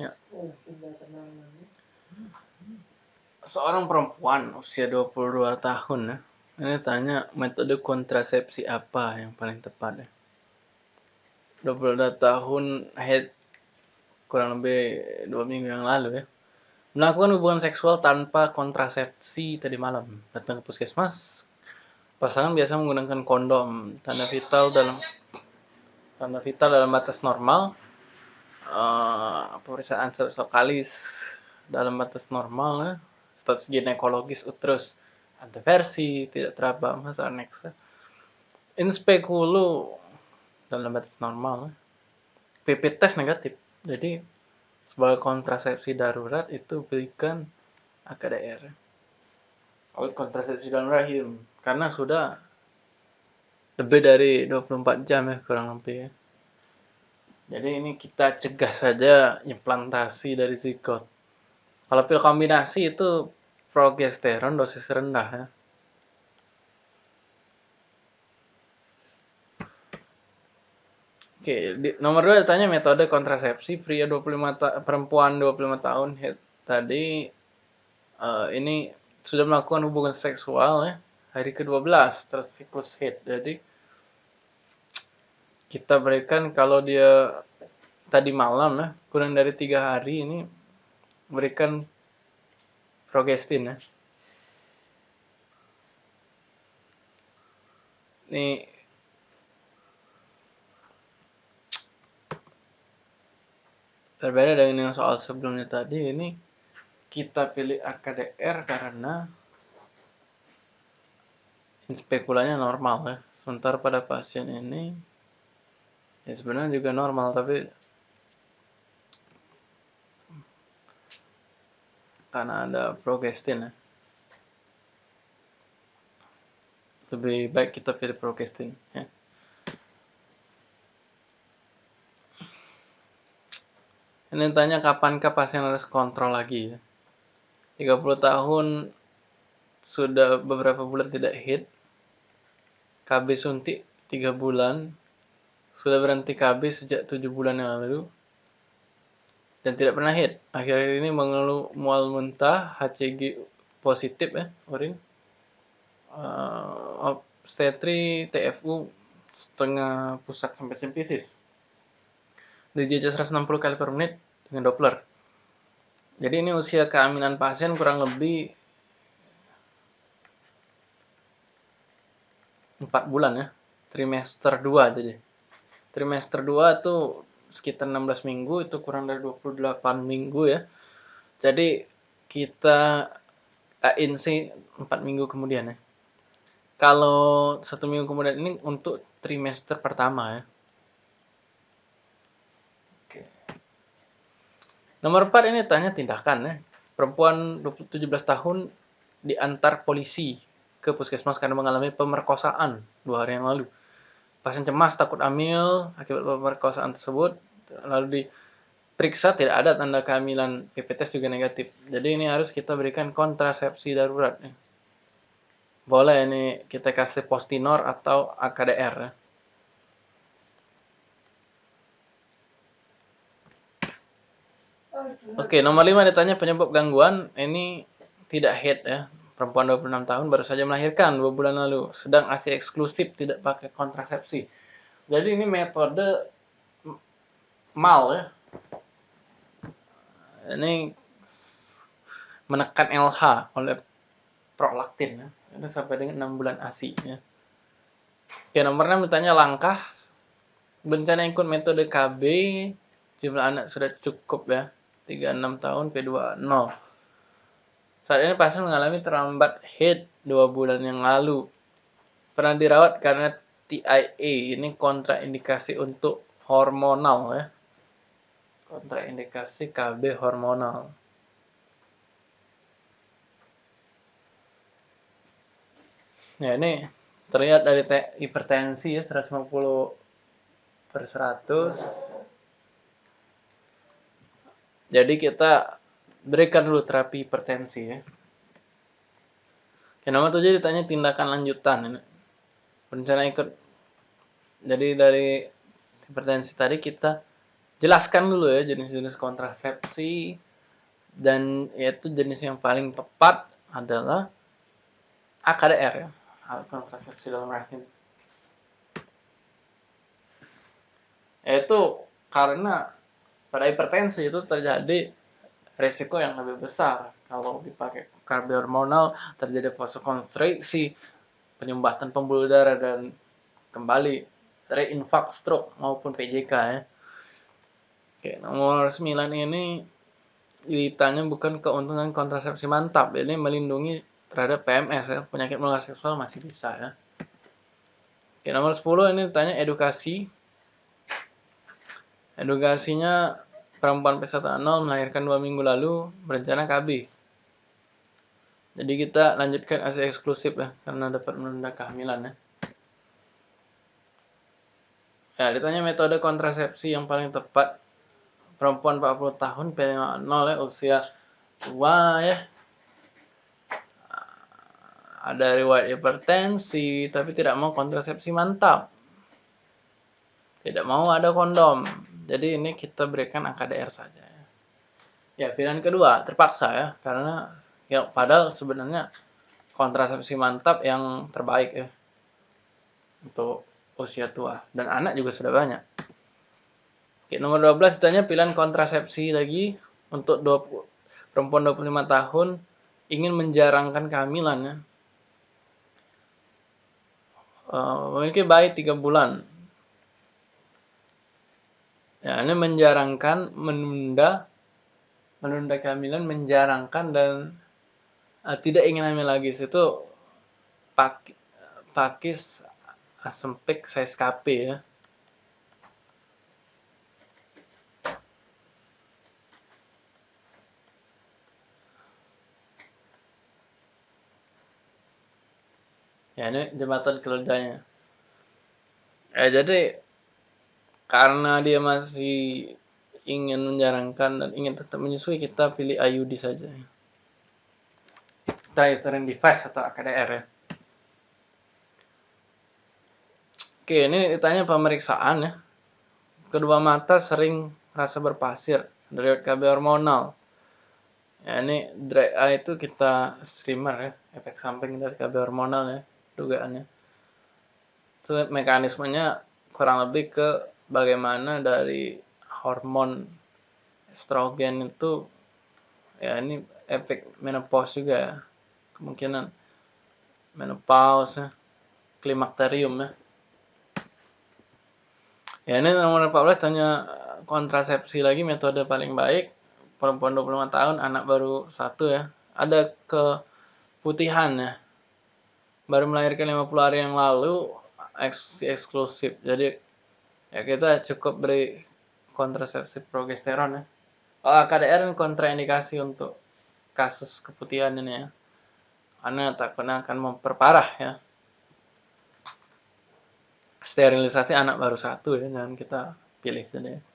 Ya. Seorang perempuan usia 22 tahun ya. Ini tanya metode kontrasepsi apa yang paling tepat ya. 22 tahun head kurang lebih dua minggu yang lalu ya. Melakukan hubungan seksual tanpa kontrasepsi tadi malam. Datang ke puskesmas. Pasangan biasa menggunakan kondom. Tanda vital dalam tanda vital dalam batas normal. Uh, pemeriksaan kalis dalam batas normal ya status ginekologis uterus antiversi tidak teraba masa aneks inspekulu dalam batas normal PP tes negatif. Jadi sebagai kontrasepsi darurat itu berikan AKDR kalau kontrasepsi dalam rahim karena sudah lebih dari 24 jam ya kurang lebih ya. Jadi ini kita cegah saja implantasi dari zigot. Kalau pil kombinasi itu progesteron dosis rendah ya. Oke, di, nomor dua ditanya metode kontrasepsi pria 25 ta perempuan 25 tahun head, tadi uh, ini sudah melakukan hubungan seksual ya hari ke-12 terus siklus head. Jadi kita berikan kalau dia tadi malam ya kurang dari tiga hari ini berikan progestin ya. Ini berbeda dengan yang soal sebelumnya tadi ini kita pilih AKDR karena spekulanya normal ya. Sementara pada pasien ini ya sebenarnya juga normal tapi karena ada progestin ya. Lebih baik kita pilih progestin ya. Ini tanya kapankah pasien harus kontrol lagi ya. 30 tahun sudah beberapa bulan tidak hit. KB suntik 3 bulan. Sudah berhenti KB sejak 7 bulan yang lalu dan tidak pernah hit. Akhir-akhir ini mengeluh mual muntah, HCG positif ya, urin. Uh, obstetri TFU setengah pusat sampai simpisis. DJJ 160 kali per menit dengan Doppler. Jadi ini usia kehamilan pasien kurang lebih 4 bulan ya. Trimester 2 jadi. Trimester 2 itu sekitar 16 minggu itu kurang dari 28 minggu ya. Jadi kita ANC 4 minggu kemudian ya. Kalau satu minggu kemudian ini untuk trimester pertama ya. Oke. Nomor 4 ini tanya tindakan ya. Perempuan 17 tahun diantar polisi ke puskesmas karena mengalami pemerkosaan dua hari yang lalu. Pasien cemas takut hamil akibat pemerkosaan tersebut lalu diperiksa tidak ada tanda kehamilan PPTS juga negatif. Jadi ini harus kita berikan kontrasepsi darurat. Boleh ini kita kasih postinor atau AKDR. Oke, nomor 5 ditanya penyebab gangguan. Ini tidak head ya perempuan 26 tahun baru saja melahirkan dua bulan lalu, sedang ASI eksklusif tidak pakai kontrasepsi. Jadi ini metode mal ya. Ini menekan LH oleh prolaktin ya. Ini sampai dengan 6 bulan ASI ya. Oke, nomor 6 bertanya langkah bencana ikut metode KB jumlah anak sudah cukup ya 36 tahun P2 0 saat ini pasien mengalami terlambat head dua bulan yang lalu. Pernah dirawat karena TIA, ini kontraindikasi untuk hormonal ya. Kontraindikasi KB hormonal. Ya ini terlihat dari hipertensi ya 150 per 100. Jadi kita berikan dulu terapi hipertensi ya. Oke, nomor tujuh ditanya tindakan lanjutan. Ini. Rencana ikut. Jadi dari hipertensi tadi kita jelaskan dulu ya jenis-jenis kontrasepsi dan yaitu jenis yang paling tepat adalah AKDR ya alat kontrasepsi dalam rahim yaitu karena pada hipertensi itu terjadi resiko yang lebih besar kalau dipakai karbi hormonal terjadi vasokonstriksi penyumbatan pembuluh darah dan kembali reinfark stroke maupun PJK ya Oke, nomor 9 ini ditanya bukan keuntungan kontrasepsi mantap, ini melindungi terhadap PMS ya, penyakit menular seksual masih bisa ya. Oke, nomor 10 ini ditanya edukasi. Edukasinya perempuan P10 melahirkan dua minggu lalu berencana KB. Jadi kita lanjutkan ASI eksklusif ya, karena dapat menunda kehamilan ya. Ya, ditanya metode kontrasepsi yang paling tepat perempuan 40 tahun P0 ya usia tua ya ada riwayat hipertensi tapi tidak mau kontrasepsi mantap tidak mau ada kondom jadi ini kita berikan AKDR saja. Ya, ya pilihan kedua terpaksa ya. Karena ya padahal sebenarnya kontrasepsi mantap yang terbaik ya. Untuk usia tua. Dan anak juga sudah banyak. Oke, nomor 12 ditanya pilihan kontrasepsi lagi untuk 20, perempuan 25 tahun ingin menjarangkan kehamilan ya. Uh, memiliki bayi 3 bulan. Ya, ini menjarangkan, menunda, menunda kehamilan, menjarangkan dan uh, tidak ingin hamil lagi. Itu pak, pakis asempik size KP ya. ya ini jembatan keledanya eh jadi karena dia masih ingin menjarangkan dan ingin tetap menyusui kita pilih IUD saja. Triterin device atau AKDR ya. Oke ini ditanya pemeriksaan ya. Kedua mata sering rasa berpasir dari KB hormonal. Ya ini dry eye itu kita streamer ya efek samping dari KB hormonal ya dugaannya. Itu mekanismenya kurang lebih ke bagaimana dari hormon estrogen itu ya ini efek menopause juga ya. Kemungkinan menopause ya, klimakterium ya. Ya ini nomor 14 tanya kontrasepsi lagi metode paling baik. Perempuan 25 tahun anak baru satu ya. Ada keputihan ya. Baru melahirkan 50 hari yang lalu eks eksklusif. Jadi ya kita cukup beri kontrasepsi progesteron ya. Oh, KDR kontraindikasi untuk kasus keputihan ini ya. Karena takutnya akan memperparah ya. Sterilisasi anak baru satu ya dan kita pilih saja